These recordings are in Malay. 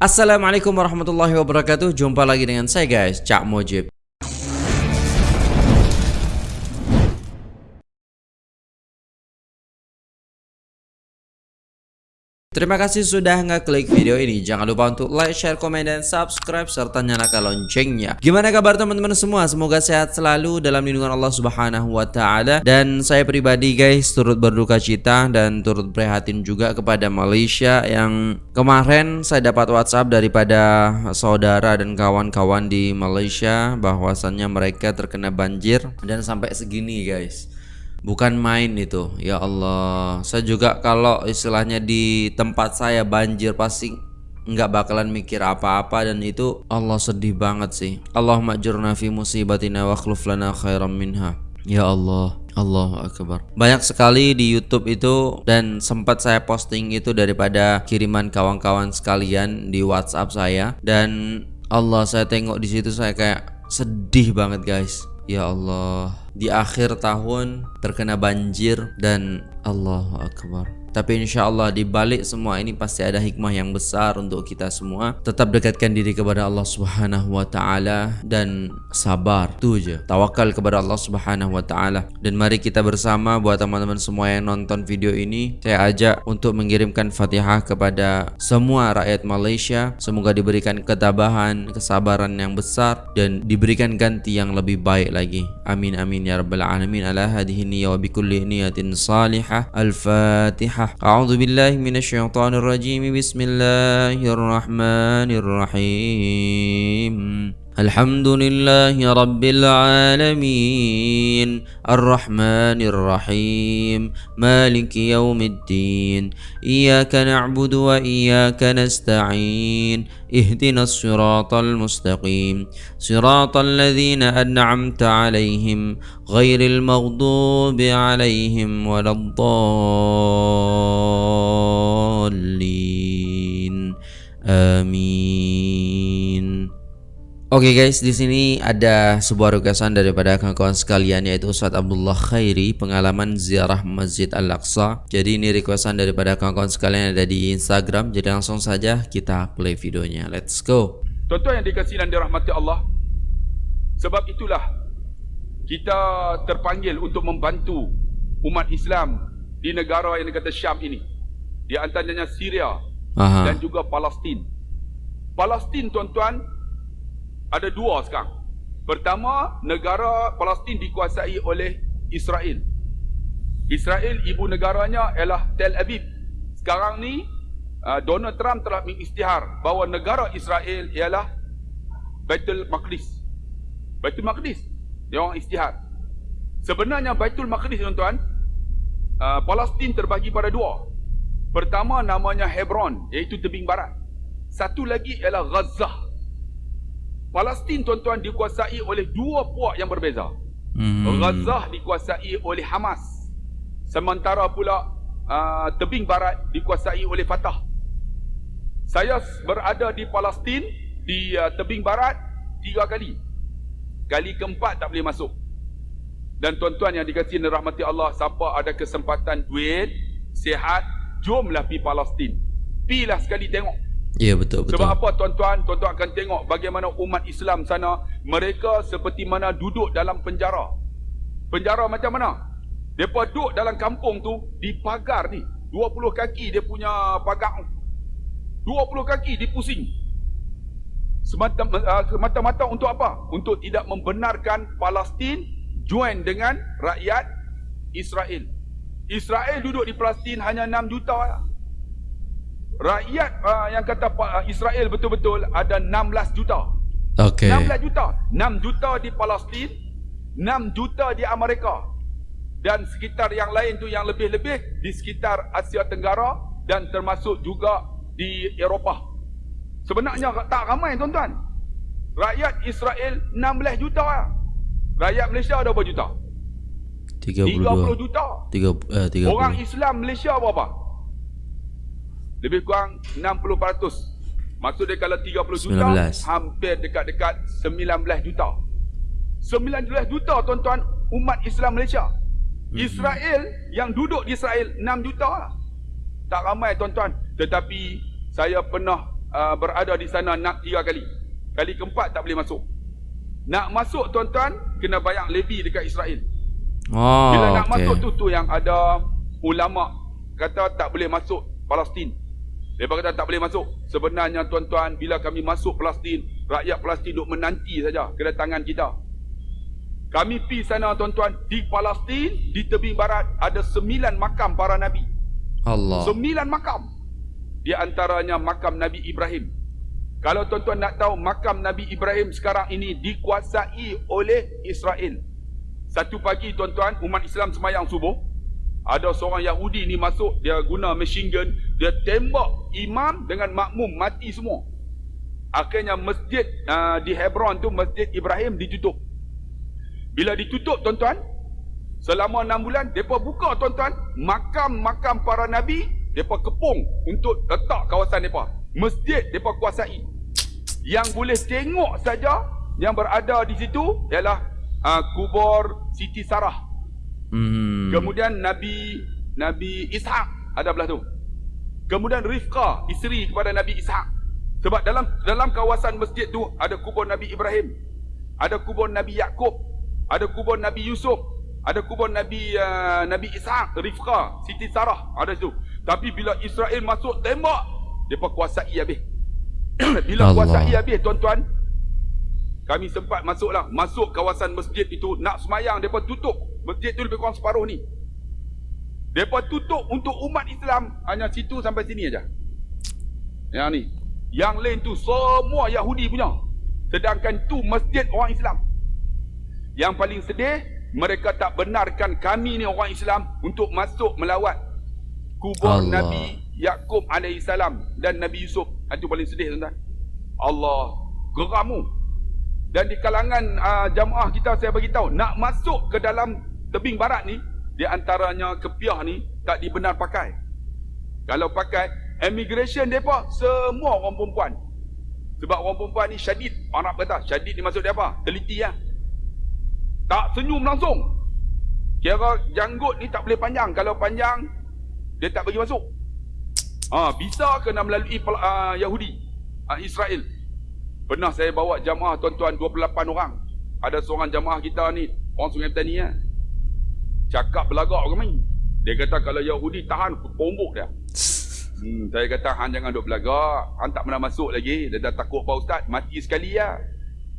Assalamualaikum warahmatullahi wabarakatuh. Jumpa lagi dengan saya guys. Cak Mojib Terima kasih sudah ngeklik video ini. Jangan lupa untuk like, share, komen, dan subscribe serta nyalakan loncengnya. Gimana kabar teman-teman semua? Semoga sehat selalu dalam lindungan Allah Subhanahu wa taala. Dan saya pribadi guys turut berduka cita dan turut prihatin juga kepada Malaysia yang kemarin saya dapat WhatsApp daripada saudara dan kawan-kawan di Malaysia bahwasannya mereka terkena banjir dan sampai segini guys bukan main itu. Ya Allah. Saya juga kalau istilahnya di tempat saya banjir pasti nggak bakalan mikir apa-apa dan itu Allah sedih banget sih. Allahumma jurna fi musibatina wa lana khairam minha. Ya Allah. Allah Akbar. Banyak sekali di Youtube itu Dan sempat saya posting itu daripada kiriman kawan-kawan sekalian di Whatsapp saya. Dan Allah saya tengok di situ saya kayak sedih banget guys Ya Allah Di akhir tahun terkena banjir dan Allah Akbar tapi insya Allah di balik semua ini pasti ada hikmah yang besar untuk kita semua. Tetap dekatkan diri kepada Allah Subhanahu Wa Taala dan sabar. Itu aja. Tawakal kepada Allah Subhanahu Wa Taala. Dan mari kita bersama buat teman-teman semua yang nonton video ini, saya ajak untuk mengirimkan Fatihah kepada semua rakyat Malaysia. Semoga diberikan ketabahan, kesabaran yang besar dan diberikan ganti yang lebih baik lagi. Amin amin ya rabbal alamin. Ala hadhihi niyya wa bikulli niyatin salihah. Al-Fatihah. أعوذ بالله من الشيطان الرجيم. بسم الله الرحمن الرحيم. الحمد لله رب العالمين. الرحمن الرحيم. مالك يوم الدين. إياك نعبد وإياك نستعين. اهدنا الصراط المستقيم. صراط الذين أنعمت عليهم غير المغضوب عليهم ولا الضالين. آمين. Oke okay guys, di sini ada sebuah requestan daripada kawan-kawan sekalian yaitu Ustaz Abdullah Khairi pengalaman ziarah Masjid Al-Aqsa. Jadi ini requestan daripada kawan-kawan sekalian yang ada di Instagram. Jadi langsung saja kita play videonya. Let's go. Tuan-tuan yang dikasihi dan dirahmati Allah. Sebab itulah kita terpanggil untuk membantu umat Islam di negara yang dikata Syam ini. Di antaranya Syria Aha. dan juga Palestin. Palestin tuan-tuan ada dua sekarang. Pertama, negara Palestin dikuasai oleh Israel. Israel ibu negaranya ialah Tel Aviv. Sekarang ni uh, Donald Trump telah mengisytihar bahawa negara Israel ialah Baitul Maqdis. Baitul Maqdis. Dia orang isytihar. Sebenarnya Baitul Maqdis tuan-tuan, uh, Palestin terbagi pada dua. Pertama namanya Hebron, iaitu tebing barat. Satu lagi ialah Gaza. Palestin tuan-tuan dikuasai oleh dua puak yang berbeza. Hmm. Gaza dikuasai oleh Hamas. Sementara pula uh, tebing barat dikuasai oleh Fatah. Saya berada di Palestin di uh, tebing barat tiga kali. Kali keempat tak boleh masuk. Dan tuan-tuan yang dikasihi rahmati Allah, siapa ada kesempatan duit, sihat, jomlah pergi Palestin. Pilah sekali tengok Ya betul betul. Sebab apa tuan-tuan? Tuan-tuan akan tengok bagaimana umat Islam sana mereka seperti mana duduk dalam penjara. Penjara macam mana? Depa duduk dalam kampung tu di pagar ni. 20 kaki dia punya pagar. 20 kaki dipusing. Semata-mata uh, untuk apa? Untuk tidak membenarkan Palestin join dengan rakyat Israel. Israel duduk di Palestin hanya 6 juta rakyat uh, yang kata uh, Israel betul-betul ada 16 juta. Okey. 16 juta. 6 juta di Palestin, 6 juta di Amerika. Dan sekitar yang lain tu yang lebih-lebih di sekitar Asia Tenggara dan termasuk juga di Eropah. Sebenarnya tak ramai tuan-tuan. Rakyat Israel 16 juta. Rakyat Malaysia ada berapa juta? 32. 30 juta. 3 eh, 30. Orang Islam Malaysia berapa? Lebih kurang 60%. Maksud dia kalau 30 juta 19. hampir dekat-dekat 19 juta. 19 juta tuan-tuan umat Islam Malaysia. Hmm. Israel yang duduk di Israel 6 juta lah. Tak ramai tuan-tuan. Tetapi saya pernah uh, berada di sana nak tiga kali. Kali keempat tak boleh masuk. Nak masuk tuan-tuan kena bayar lebih dekat Israel. Oh, Bila nak okey. masuk tu tu yang ada ulama kata tak boleh masuk Palestin. Mereka kata tak boleh masuk. Sebenarnya tuan-tuan bila kami masuk Palestin, rakyat Palestin duk menanti saja kedatangan kita. Kami pi sana tuan-tuan di Palestin di tebing barat ada sembilan makam para nabi. Allah. Sembilan makam. Di antaranya makam Nabi Ibrahim. Kalau tuan-tuan nak tahu makam Nabi Ibrahim sekarang ini dikuasai oleh Israel. Satu pagi tuan-tuan umat Islam semayang subuh. Ada seorang Yahudi ni masuk dia guna machine gun, dia tembak imam dengan makmum mati semua. Akhirnya masjid uh, di Hebron tu masjid Ibrahim ditutup. Bila ditutup tuan-tuan, selama enam bulan depa buka tuan-tuan makam-makam para nabi depa kepung untuk letak kawasan depa. Masjid depa kuasai. Yang boleh tengok saja yang berada di situ ialah uh, kubur Siti Sarah. Hmm. Kemudian Nabi Nabi Ishak ada belah tu. Kemudian Rifqah, isteri kepada Nabi Ishak. Sebab dalam dalam kawasan masjid tu ada kubur Nabi Ibrahim. Ada kubur Nabi Yakub, ada kubur Nabi Yusuf, ada kubur Nabi uh, Nabi Ishak, Rifqah, Siti Sarah ada situ. Tapi bila Israel masuk tembak, depa kuasai habis. bila Allah. kuasai habis tuan-tuan, kami sempat masuklah masuk kawasan masjid itu nak semayang depa tutup masjid tu lebih kurang separuh ni depa tutup untuk umat Islam. Hanya situ sampai sini aja. Yang ni. Yang lain tu semua Yahudi punya. Sedangkan tu masjid orang Islam. Yang paling sedih mereka tak benarkan kami ni orang Islam untuk masuk melawat kubur Allah. Nabi Yakub alaihi salam dan Nabi Yusuf. Itu paling sedih tuan-tuan. Allah geramu. Dan di kalangan uh, jamaah kita saya bagi tahu nak masuk ke dalam tebing barat ni di antaranya kepiah ni tak dibenar pakai. Kalau pakai immigration depa semua orang perempuan. Sebab orang perempuan ni syadid. Arab kata syadid ni maksud dia apa? Teliti lah. Tak senyum langsung. Kira janggut ni tak boleh panjang. Kalau panjang dia tak bagi masuk. Ha, bisa kena melalui uh, Yahudi, uh, Israel. Pernah saya bawa jamaah tuan-tuan 28 orang. Ada seorang jamaah kita ni, orang Sungai Petani ya. Cakap belagak ke main. Dia kata kalau Yahudi tahan, pombok dia. Hmm, saya kata, Han jangan duk belagak. Han tak pernah masuk lagi. Dia dah takut Pak Ustaz, mati sekali ya.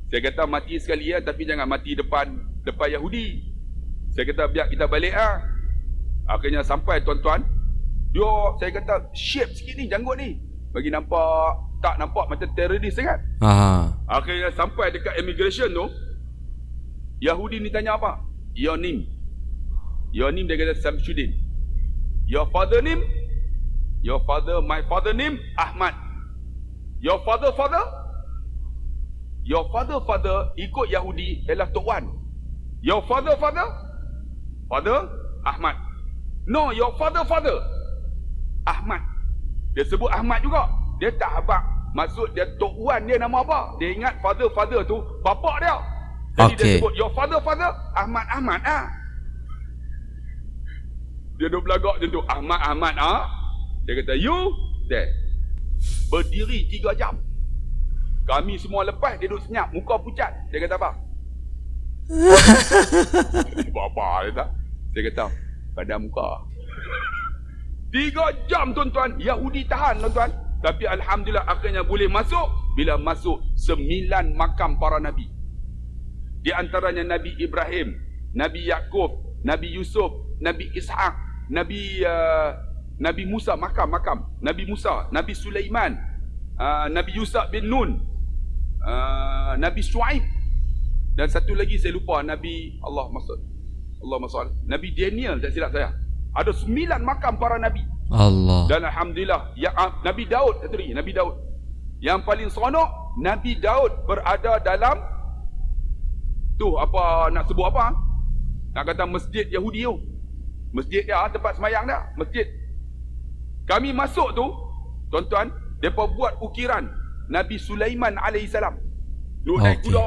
Saya kata mati sekali ya, tapi jangan mati depan depan Yahudi. Saya kata biar kita balik ah. Akhirnya sampai tuan-tuan. Dia, saya kata, shape sikit ni, janggut ni. Bagi nampak, tak nampak macam teroris sangat. Aha. Akhirnya sampai dekat immigration tu Yahudi ni tanya apa? Your name Your name dia kata Samsudin. Your father name? Your father, my father name? Ahmad. Your father, father? Your father, father Ikut Yahudi ialah Tok Wan. Your father, father? Father, Ahmad. No, your father, father? Ahmad. Dia sebut Ahmad juga. Dia tak habak Maksud dia Tok Wan dia nama apa? Dia ingat father-father tu Bapak dia. Jadi dia Okey. sebut Your father-father Ahmad Ahmad ah. Dia duduk belagak macam tu Ahmad Ahmad ah. Dia kata you There. Berdiri 3 jam. Kami semua lepas Dia duduk senyap Muka pucat. Dia kata apa? Buat apa dia tak? Saya kata Pada muka. Tiga jam tuan-tuan. Yahudi tahan tuan-tuan. Tapi Alhamdulillah akhirnya boleh masuk Bila masuk Sembilan makam para Nabi. Di antaranya Nabi Ibrahim Nabi Yakub Nabi Yusuf Nabi Ishak Nabi uh, Nabi Musa makam-makam Nabi Musa Nabi Sulaiman uh, Nabi Yusuf bin Nun uh, Nabi Shu'aib. Dan satu lagi saya lupa Nabi Allah maksud Allah maksud Nabi Daniel tak silap saya. Ada sembilan makam para Nabi. Allah. dan Alhamdulillah ya, ah, Nabi Daud satu lagi Nabi Daud. Yang paling seronok Nabi Daud berada dalam tu apa nak sebut apa nak kata masjid Yahudi tu masjid dia tempat semayang dia masjid kami masuk tu tuan-tuan mereka buat ukiran Nabi Sulaiman alaihissalam duduk naik Okey. kuda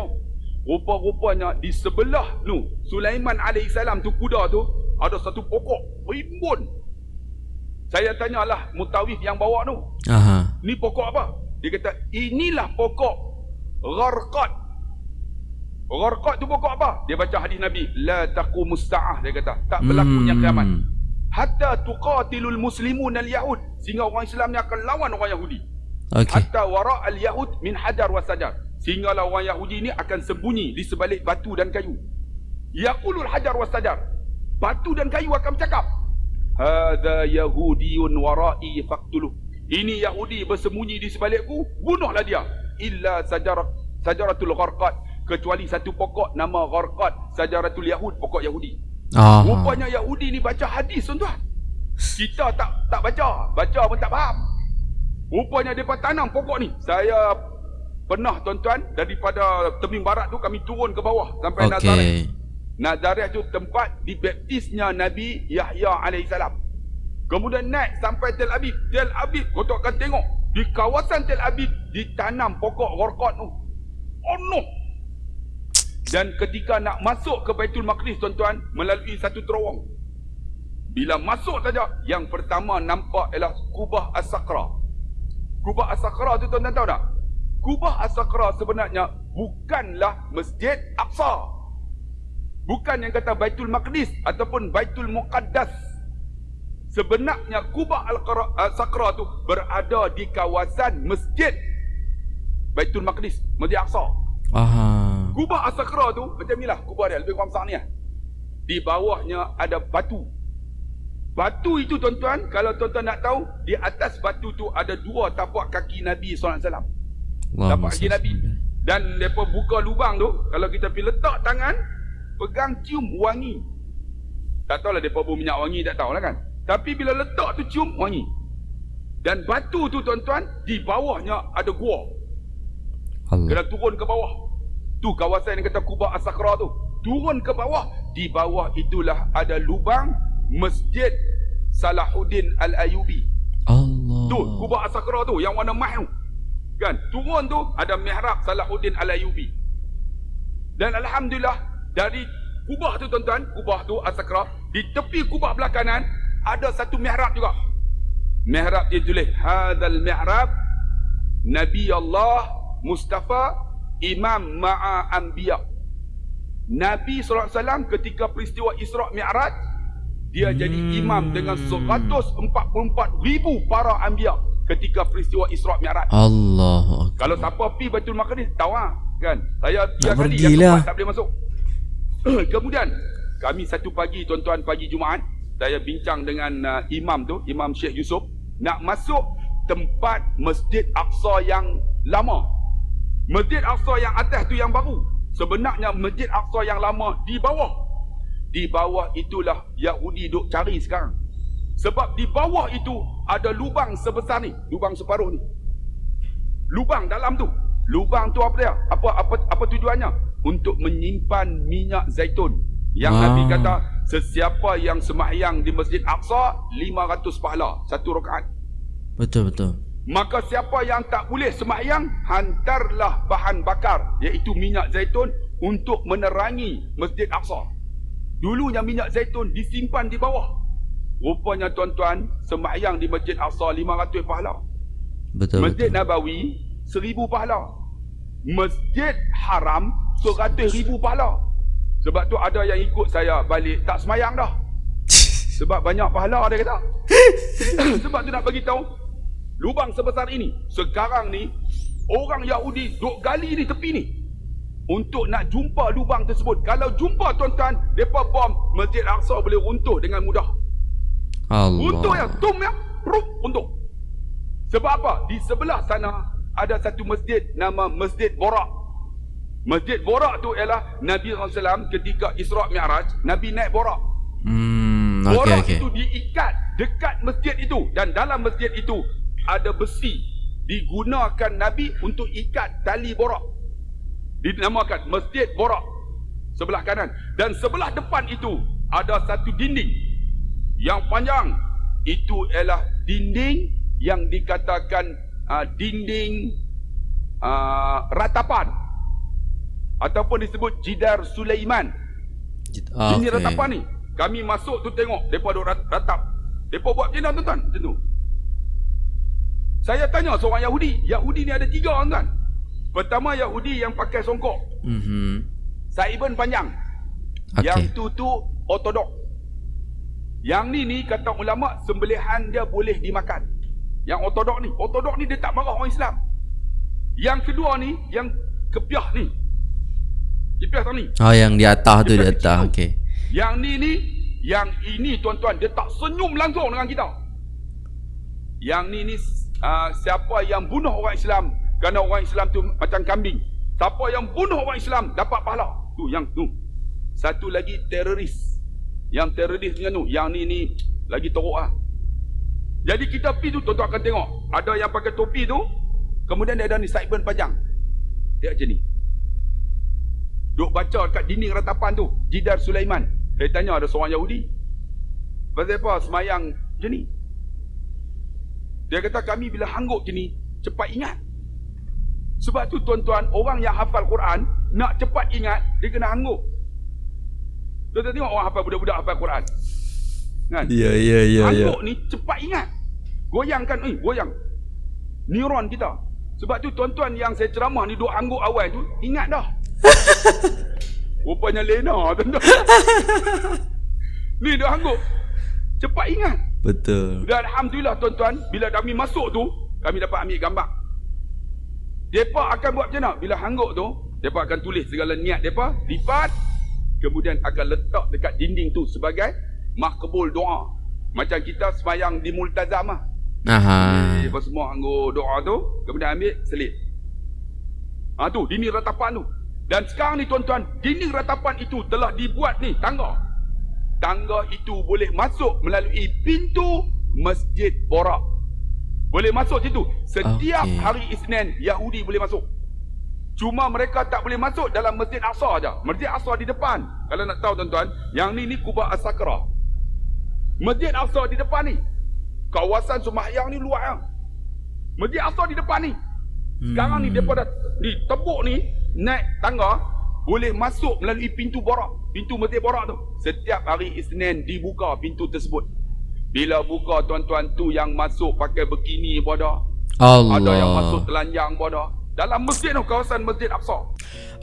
rupa-rupanya di sebelah tu Sulaiman alaihissalam tu kuda tu ada satu pokok rimbun saya tanyalah mutawif yang bawa tu Aha. Ni pokok apa? Dia kata inilah pokok gharqat. Gharqat tu pokok apa? Dia baca hadis Nabi, la taqumus saah dia kata, tak berlakunya Hmm. kiamat. Hatta tuqatilul muslimun al-yahud. Sehingga orang Islam ni akan lawan orang Yahudi. Okey. Hatta wara al-yahud min hajar wa sajar. Sehinggalah orang Yahudi ni akan sembunyi di sebalik batu dan kayu. Yaqulul hajar wa sajar. Batu dan kayu akan bercakap. Hadza yahudiyun wara'i faqtuluh. Ini Yahudi bersembunyi di sebalikku, bunuhlah dia. Illa sajar sajaratul gharqat. Kecuali satu pokok nama gharqat, sajaratul yahud, pokok Yahudi. Ah. Rupanya Yahudi ni baca hadis tuan-tuan. Kita tak tak baca, baca pun tak faham. Rupanya depa tanam pokok ni. Saya pernah tuan-tuan daripada tebing barat tu kami turun ke bawah sampai Nazareth. Okey. Nazareth tu tempat dibaptisnya Nabi Yahya alaihissalam. Kemudian naik sampai Tel Aviv. Tel Aviv kau tak akan tengok di kawasan Tel Aviv ditanam pokok gharqat tu. Oh no. Dan ketika nak masuk ke Baitul Maqdis tuan-tuan melalui satu terowong. Bila masuk saja yang pertama nampak ialah Kubah As-Sakra. Kubah As-Sakra tu tuan-tuan tahu tak? Kubah As-Sakra sebenarnya bukanlah Masjid Aqsa. Bukan yang kata Baitul Maqdis ataupun Baitul Muqaddas. Sebenarnya Kubah Al-Sakra tu berada di kawasan Masjid Baitul Maqdis, Masjid Aqsa. Aha. Kubah As-Sakra tu macam inilah kubah dia lebih kurang besar ni lah. Di bawahnya ada batu. Batu itu tuan-tuan, kalau tuan-tuan nak tahu, di atas batu tu ada dua tapak kaki Nabi SAW. Allahumma Tapak kaki. Nabi. Dan mereka buka lubang tu, kalau kita pergi letak tangan, pegang cium wangi. Tak tahulah mereka bau minyak wangi, tak tahulah kan. Tapi bila letak tu cium wangi. Dan batu tu tuan-tuan, di bawahnya ada gua. Allah. Kena turun ke bawah. Tu kawasan yang kata Kubah As-Sakra tu. Turun ke bawah. Di bawah itulah ada lubang Masjid Salahuddin Al-Ayubi. Allah. Tu Kubah As-Sakra tu yang warna emas tu. Kan? Turun tu ada mihrab Salahuddin Al-Ayubi. Dan alhamdulillah dari kubah tu tuan-tuan, kubah tu As-Sakra, di tepi kubah belah kanan ada satu mihrab juga. Mihrab dia tulis hadzal mihrab Nabi Allah Mustafa Imam Ma'a Anbiya. Nabi SAW ketika peristiwa Isra' Mi'raj dia Hmm. jadi imam dengan 144 ribu para anbiya ketika peristiwa Isra' Mi'raj. Allah. Kalau siapa pi Baitul Maqdis tahu ah, kan? Saya tiap kali pergi yang lah. keempat tak boleh masuk. Kemudian kami satu pagi tuan-tuan pagi Jumaat saya bincang dengan uh, imam tu, Imam Syekh Yusof nak masuk tempat Masjid Aqsa yang lama. Masjid Aqsa yang atas tu yang baru. Sebenarnya Masjid Aqsa yang lama di bawah. Di bawah itulah Yahudi duk cari sekarang. Sebab di bawah itu ada lubang sebesar ni, lubang separuh ni. Lubang dalam tu. Lubang tu apa dia? Apa apa apa tujuannya? Untuk menyimpan minyak zaitun. Yang Ah. Nabi kata sesiapa yang sembahyang di Masjid Aqsa 500 pahala satu rakaat. Betul betul. Maka siapa yang tak boleh sembahyang hantarlah bahan bakar iaitu minyak zaitun untuk menerangi Masjid Aqsa. Dulunya minyak zaitun disimpan di bawah. Rupanya tuan-tuan sembahyang di Masjid Aqsa 500 pahala. Betul Masjid betul. Nabawi 1000 pahala. Masjid Haram 100 ribu pahala. Sebab tu ada yang ikut saya balik tak semayang dah. Sebab banyak pahala dia kata. Sebab tu nak bagi tahu lubang sebesar ini sekarang ni orang Yahudi duk gali di tepi ni untuk nak jumpa lubang tersebut. Kalau jumpa tuan-tuan, depa bom Masjid Aqsa boleh runtuh dengan mudah. Runtuh ya, Allah. tum ya, rup runtuh. Sebab apa? Di sebelah sana ada satu masjid nama Masjid Borak. Masjid Borak tu ialah Nabi SAW ketika Isra' Mi'raj, Nabi naik Borak. Hmm, okey Borak okey. itu diikat dekat masjid itu dan dalam masjid itu ada besi digunakan Nabi untuk ikat tali borak. Dinamakan Masjid Borak sebelah kanan dan sebelah depan itu ada satu dinding yang panjang itu ialah dinding yang dikatakan uh, dinding uh, ratapan ataupun disebut jidar Sulaiman. Ah, Ini okey. ratapan ni. Kami masuk tu tengok duk rat- ratap. Depa buat macam mana tuan-tuan? Macam tu. Saya tanya seorang Yahudi. Yahudi ni ada tiga orang kan? Pertama Yahudi yang pakai songkok. Mhm. Saiban panjang. Okey. Yang tu tu ortodok. Yang ni ni kata ulama sembelihan dia boleh dimakan. Yang ortodok ni, ortodok ni dia tak marah orang Islam. Yang kedua ni, yang kepiah ni. Kepiah tak ni. Oh yang di atas tu di atas. Okey. Yang ni ni, yang ini tuan-tuan dia tak senyum langsung dengan kita. Yang ni ni uh, siapa yang bunuh orang Islam kerana orang Islam tu macam kambing. Siapa yang bunuh orang Islam dapat pahala. Tu yang tu. Satu lagi teroris. Yang teroris punya tu, yang ni ni lagi teruk ah. Jadi kita pergi tu tuan-tuan akan tengok. Ada yang pakai topi tu, kemudian dia ada ni sideburn panjang. Dia macam ni. Duk baca dekat dinding ratapan tu, Jidar Sulaiman. Saya tanya ada seorang Yahudi. Pasal apa semayang macam ni? Dia kata kami bila hanggut macam ni, cepat ingat. Sebab tu tuan-tuan, orang yang hafal Quran, nak cepat ingat, dia kena hanggut. Tuan-tuan tengok orang hafal budak-budak hafal Quran. Kan? Ya ya ya ya. Hanggut ni cepat ingat. Goyangkan, eh, goyang. Neuron kita. Sebab tu tuan-tuan yang saya ceramah ni duk hanggut awal tu, ingat dah. Rupanya lena tuan-tuan. ni duk hanggut. Cepat ingat. Betul. Dan Alhamdulillah tuan-tuan, bila kami masuk tu, kami dapat ambil gambar. Mereka akan buat macam mana? Bila hanggut tu, mereka akan tulis segala niat mereka, lipat, kemudian akan letak dekat dinding tu sebagai makbul doa. Macam kita semayang di multazam lah. Aha. Mereka semua hanggut doa tu, kemudian ambil selit. Ha tu, dinding ratapan tu. Dan sekarang ni tuan-tuan, dinding ratapan itu telah dibuat ni, tangga. Tangga itu boleh masuk melalui pintu Masjid Borak. Boleh masuk situ. Setiap Okey. hari Isnin, Yahudi boleh masuk. Cuma mereka tak boleh masuk dalam Masjid Aqsa aja. Masjid Aqsa di depan. Kalau nak tahu tuan-tuan, yang ni ni Kubah As-Sakra. Masjid Aqsa di depan ni. Kawasan sembahyang ni luar yang. Masjid Aqsa di depan ni. Sekarang ni Hmm. depa dah ni tebuk ni naik tangga boleh masuk melalui pintu borak, pintu Masjid Borak tu. Setiap hari Isnin dibuka pintu tersebut. Bila buka tuan-tuan tu yang masuk pakai bikini bodoh. Allah. Ada yang masuk telanjang bodoh. Dalam masjid tu kawasan Masjid Aqsa.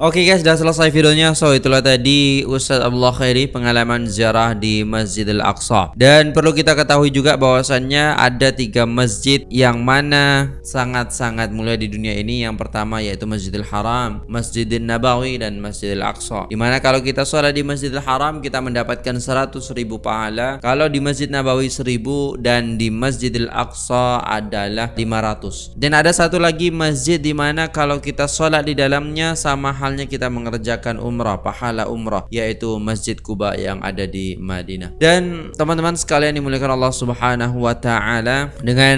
Oke guys, sudah selesai videonya. So, itulah tadi Ustaz Abdullah Khairi pengalaman ziarah di Masjidil Aqsa. Dan perlu kita ketahui juga bahwasannya ada tiga masjid yang mana sangat-sangat mulia di dunia ini. Yang pertama yaitu Masjidil Haram, Masjidil Nabawi dan Masjidil Aqsa. Dimana kalau kita sholat di Masjidil Haram kita mendapatkan 100 ribu pahala. Kalau di Masjid Nabawi 1000 dan di Masjidil Aqsa adalah 500. Dan ada satu lagi masjid di mana kalau kita sholat di dalamnya sama halnya kita mengerjakan umrah, pahala umrah yaitu Masjid Kuba yang ada di Madinah. Dan teman-teman sekalian dimuliakan Allah Subhanahu wa taala dengan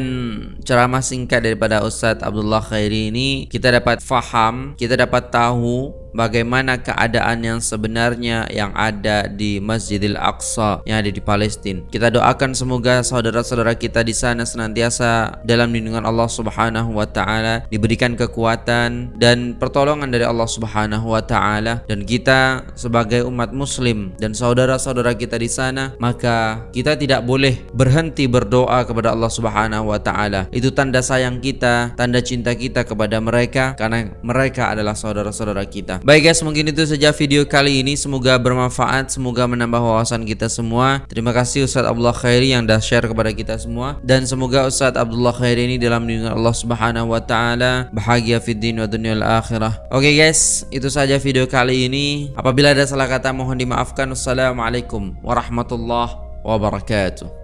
ceramah singkat daripada Ustadz Abdullah Khairi ini kita dapat faham, kita dapat tahu bagaimana keadaan yang sebenarnya yang ada di Masjidil Aqsa yang ada di Palestina. Kita doakan semoga saudara-saudara kita di sana senantiasa dalam lindungan Allah Subhanahu wa taala, diberikan kekuatan dan pertolongan dari Allah Subhanahu wa taala dan kita sebagai umat muslim dan saudara-saudara kita di sana maka kita tidak boleh berhenti berdoa kepada Allah Subhanahu wa taala. Itu tanda sayang kita, tanda cinta kita kepada mereka karena mereka adalah saudara-saudara kita. Baik guys, mungkin itu saja video kali ini. Semoga bermanfaat, semoga menambah wawasan kita semua. Terima kasih Ustadz Abdullah Khairi yang dah share kepada kita semua dan semoga Ustadz Abdullah Khairi ini dalam lindungan Allah Subhanahu wa taala bahagia fid din wa dunyal akhirah. Oke guys, itu saja video kali ini. Apabila ada salah kata mohon dimaafkan. Wassalamualaikum warahmatullahi wabarakatuh.